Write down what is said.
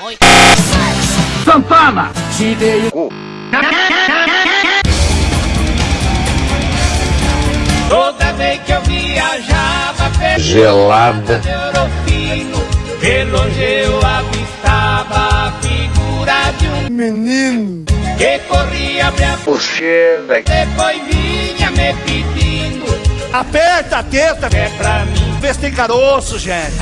Oi. Santana! Te o. Toda vez que eu viajava pelo Gelada. Eurofino, pelo eu avistava a figura de um Menino, que corria minha a depois vinha me pedindo aperta a teta, é pra mim. vê se tem caroço, gente.